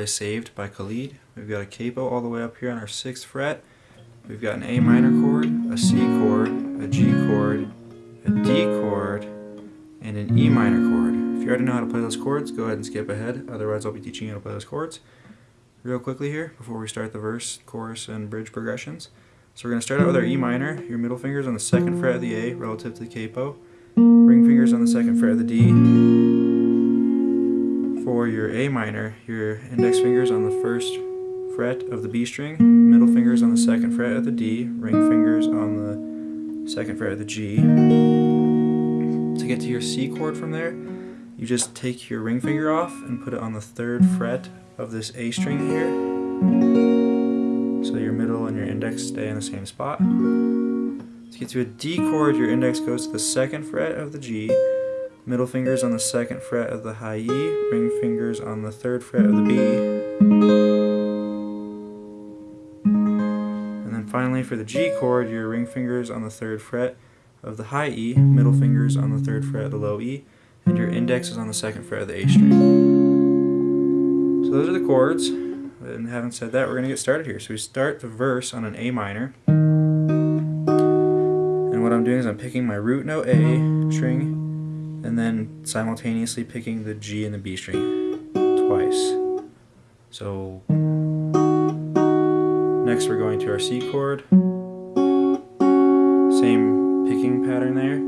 play Saved by Khalid. We've got a capo all the way up here on our 6th fret. We've got an A minor chord, a C chord, a G chord, a D chord, and an E minor chord. If you already know how to play those chords, go ahead and skip ahead. Otherwise, I'll be teaching you how to play those chords. Real quickly here, before we start the verse, chorus, and bridge progressions. So we're going to start out with our E minor. Your middle finger's on the second fret of the A relative to the capo. Ring fingers on the second fret of the D. For your A minor, your index fingers on the first fret of the B string, middle fingers on the second fret of the D, ring fingers on the second fret of the G. To get to your C chord from there, you just take your ring finger off and put it on the third fret of this A string here. So your middle and your index stay in the same spot. To get to a D chord, your index goes to the second fret of the G, middle fingers on the second fret of the high E, ring fingers on the third fret of the B. And then finally for the G chord, your ring fingers on the third fret of the high E, middle fingers on the third fret of the low E, and your index is on the second fret of the A string. So those are the chords. And having said that, we're going to get started here. So we start the verse on an A minor. And what I'm doing is I'm picking my root note A string and then simultaneously picking the G and the B string twice. So next we're going to our C chord. Same picking pattern there.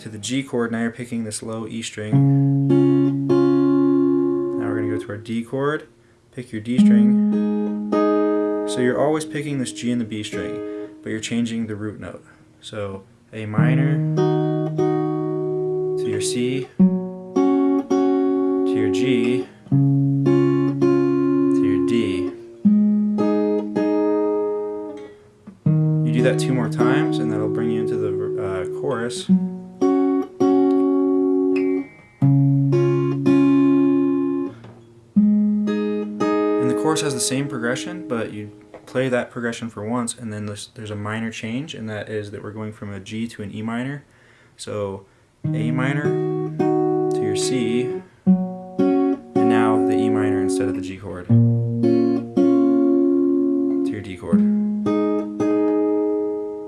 To the G chord, now you're picking this low E string. Now we're going to go to our D chord, pick your D string. So you're always picking this G and the B string, but you're changing the root note. So A minor your C to your G to your D. You do that two more times and that'll bring you into the uh, chorus. And the chorus has the same progression, but you play that progression for once and then there's, there's a minor change and that is that we're going from a G to an E minor. So A minor to your C and now the E minor instead of the G chord to your D chord.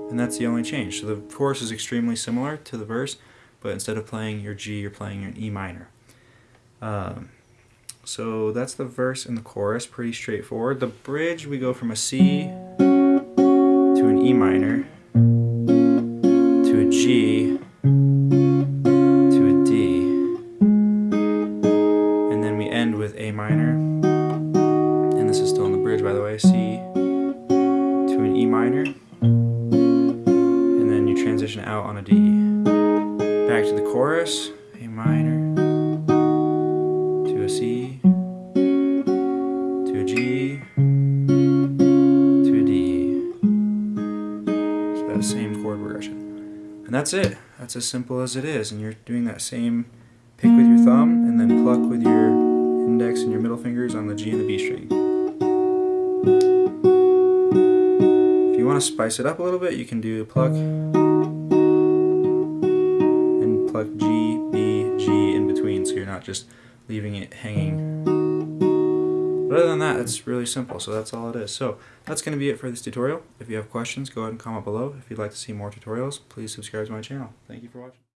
And that's the only change. So the chorus is extremely similar to the verse but instead of playing your G you're playing your E minor. Um, so that's the verse and the chorus, pretty straightforward. The bridge, we go from a C to an E minor to a G bridge, by the way. C to an E minor. And then you transition out on a D. Back to the chorus, A minor to a C to a G to a D. So that same chord progression. And that's it. That's as simple as it is. And you're doing that same pick with your thumb and then pluck with your index and your middle fingers on the G and the B string. If you want to spice it up a little bit, you can do pluck and pluck G, B, G in between so you're not just leaving it hanging. But other than that, it's really simple, so that's all it is. So that's going to be it for this tutorial. If you have questions, go ahead and comment below. If you'd like to see more tutorials, please subscribe to my channel. Thank you for watching.